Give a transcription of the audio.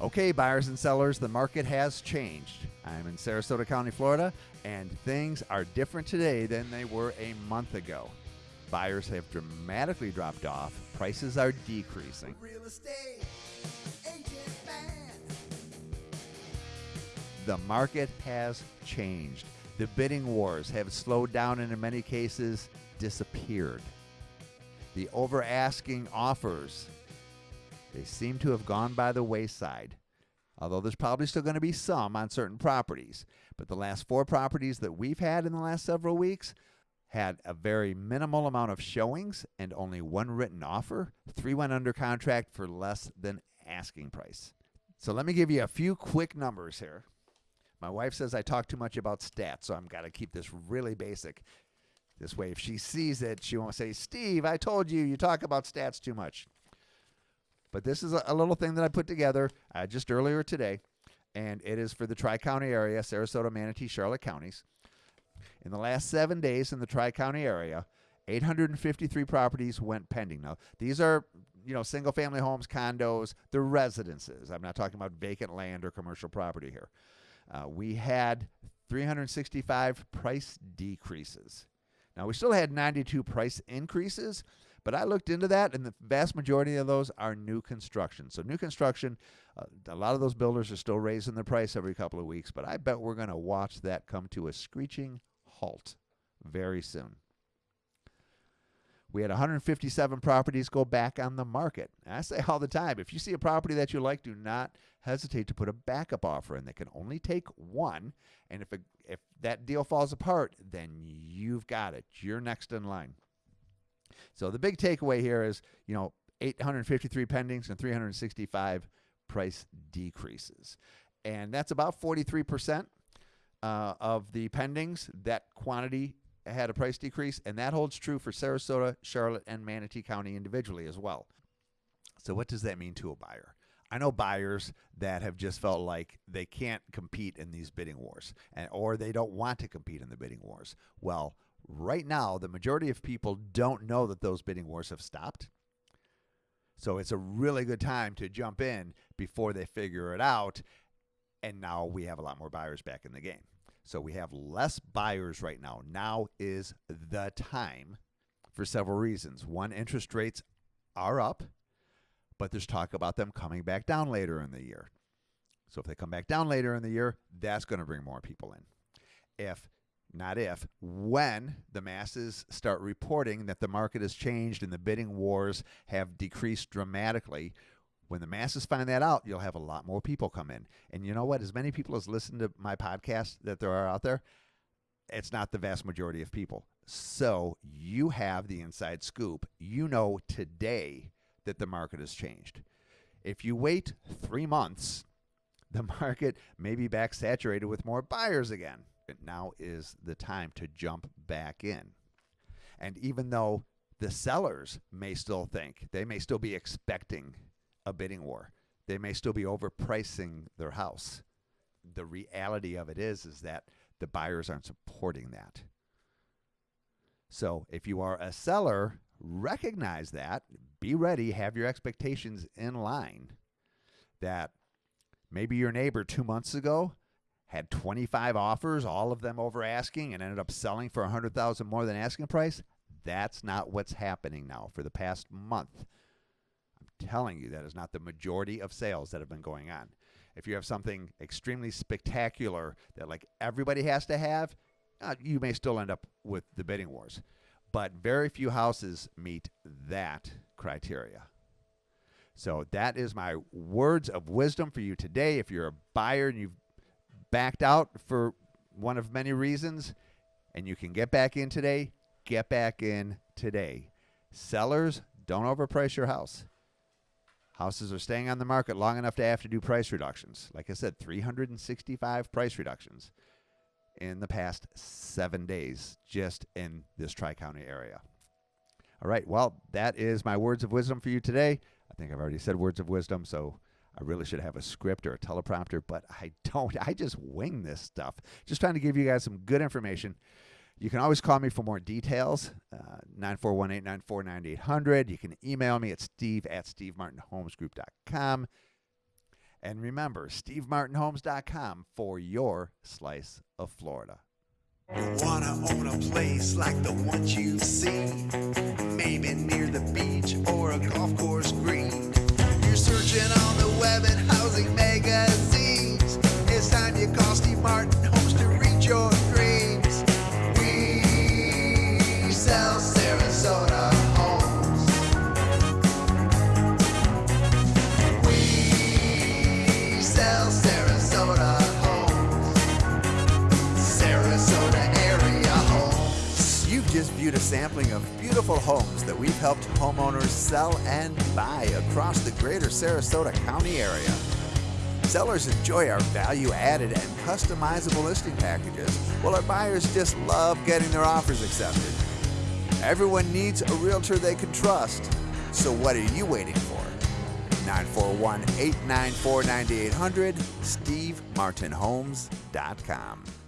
Okay, buyers and sellers, the market has changed. I'm in Sarasota County, Florida, and things are different today than they were a month ago. Buyers have dramatically dropped off, prices are decreasing. Real estate agent man. The market has changed. The bidding wars have slowed down and, in many cases, disappeared. The over asking offers they seem to have gone by the wayside. Although there's probably still going to be some on certain properties. But the last four properties that we've had in the last several weeks had a very minimal amount of showings and only one written offer. Three went under contract for less than asking price. So let me give you a few quick numbers here. My wife says I talk too much about stats, so I'm got to keep this really basic. This way, if she sees it, she won't say, Steve, I told you, you talk about stats too much. But this is a, a little thing that I put together uh, just earlier today, and it is for the Tri County area Sarasota, Manatee, Charlotte counties. In the last seven days in the Tri County area, 853 properties went pending. Now, these are you know single family homes, condos, the residences. I'm not talking about vacant land or commercial property here. Uh, we had 365 price decreases. Now, we still had 92 price increases, but I looked into that, and the vast majority of those are new construction. So, new construction, uh, a lot of those builders are still raising their price every couple of weeks, but I bet we're going to watch that come to a screeching halt very soon. We had 157 properties go back on the market. I say all the time if you see a property that you like, do not hesitate to put a backup offer in. They can only take one. And if, a, if that deal falls apart, then you've got it. You're next in line. So the big takeaway here is, you know, 853 pendings and 365 price decreases. And that's about 43% uh, of the pendings. That quantity had a price decrease, and that holds true for Sarasota, Charlotte, and Manatee County individually as well. So, what does that mean to a buyer? I know buyers that have just felt like they can't compete in these bidding wars, and, or they don't want to compete in the bidding wars. Well, right now, the majority of people don't know that those bidding wars have stopped. So it's a really good time to jump in before they figure it out. And now we have a lot more buyers back in the game. So we have less buyers right now. Now is the time for several reasons. One, interest rates are up, but there's talk about them coming back down later in the year. So if they come back down later in the year, that's going to bring more people in. If not if, when the masses start reporting that the market has changed and the bidding wars have decreased dramatically, when the masses find that out, you'll have a lot more people come in. And you know what? As many people as listen to my podcast that there are out there, it's not the vast majority of people. So you have the inside scoop. You know today that the market has changed. If you wait three months, the market may be back saturated with more buyers again now is the time to jump back in. And even though the sellers may still think, they may still be expecting a bidding war, they may still be overpricing their house. The reality of it is is that the buyers aren't supporting that. So if you are a seller, recognize that, be ready, have your expectations in line that maybe your neighbor 2 months ago had 25 offers, all of them over asking, and ended up selling for 100,000 more than asking price. That's not what's happening now for the past month. I'm telling you, that is not the majority of sales that have been going on. If you have something extremely spectacular that like everybody has to have, uh, you may still end up with the bidding wars. But very few houses meet that criteria. So that is my words of wisdom for you today. If you're a buyer and you've backed out for one of many reasons and you can get back in today, get back in today. Sellers, don't overprice your house. Houses are staying on the market long enough to have to do price reductions. Like I said, 365 price reductions in the past seven days just in this Tri County area. All right, well, that is my words of wisdom for you today. I think I've already said words of wisdom, so I really should have a script or a teleprompter, but I don't. I just wing this stuff. Just trying to give you guys some good information. You can always call me for more details, uh, 9418 949 9800. You can email me at steve at stevemartinhomesgroup.com. And remember, stevemartinhomes.com for your slice of Florida. You wanna own a place like the ones you've seen, maybe near the beach or a golf course green. Searching on the web and housing You've just viewed a sampling of beautiful homes that we've helped homeowners sell and buy across the greater Sarasota County area. Sellers enjoy our value added and customizable listing packages, while our buyers just love getting their offers accepted. Everyone needs a realtor they can trust, so what are you waiting for? 941 894 9800, SteveMartinHomes.com.